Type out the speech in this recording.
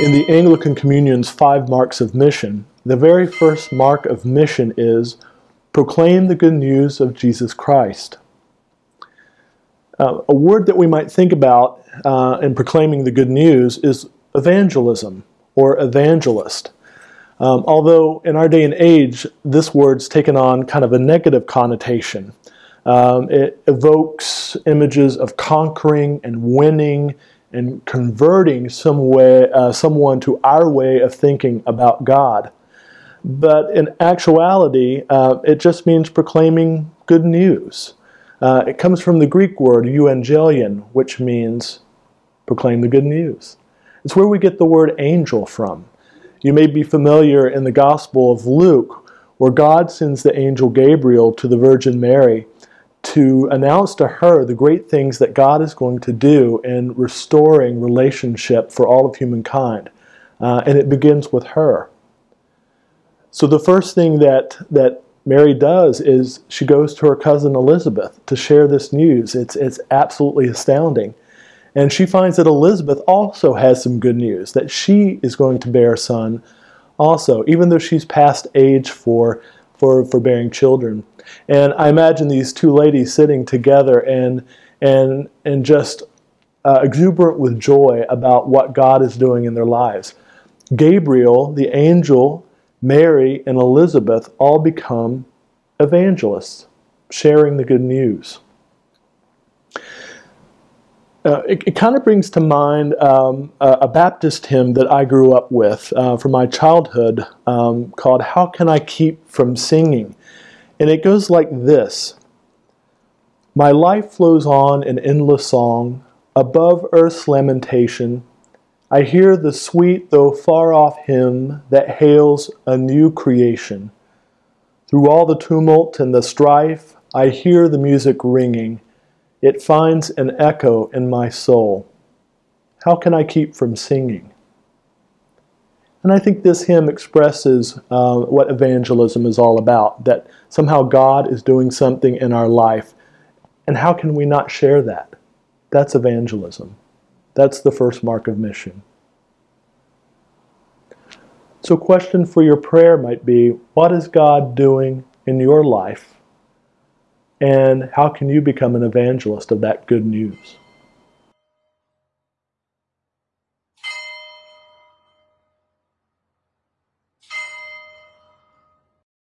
In the Anglican Communion's five marks of mission, the very first mark of mission is proclaim the good news of Jesus Christ. Uh, a word that we might think about uh, in proclaiming the good news is evangelism or evangelist. Um, although in our day and age, this word's taken on kind of a negative connotation. Um, it evokes images of conquering and winning and converting some way, uh, someone to our way of thinking about God. But in actuality, uh, it just means proclaiming good news. Uh, it comes from the Greek word euangelion, which means proclaim the good news. It's where we get the word angel from. You may be familiar in the Gospel of Luke, where God sends the angel Gabriel to the Virgin Mary to announce to her the great things that God is going to do in restoring relationship for all of humankind. Uh, and it begins with her. So the first thing that, that Mary does is she goes to her cousin Elizabeth to share this news. It's, it's absolutely astounding. And she finds that Elizabeth also has some good news, that she is going to bear a son also, even though she's past age for, for, for bearing children. And I imagine these two ladies sitting together and, and, and just uh, exuberant with joy about what God is doing in their lives. Gabriel, the angel, Mary, and Elizabeth all become evangelists, sharing the good news. Uh, it, it kind of brings to mind um, a, a, Baptist hymn that I grew up with uh, from my childhood um, called How Can I Keep From Singing? And it goes like this My life flows on in endless song, above earth's lamentation. I hear the sweet, though far off hymn that hails a new creation. Through all the tumult and the strife, I hear the music ringing. It finds an echo in my soul. How can I keep from singing? And I think this hymn expresses uh, what evangelism is all about that somehow God is doing something in our life. And how can we not share that? That's evangelism. That's the first mark of mission. So, question for your prayer might be what is God doing in your life? And how can you become an evangelist of that good news?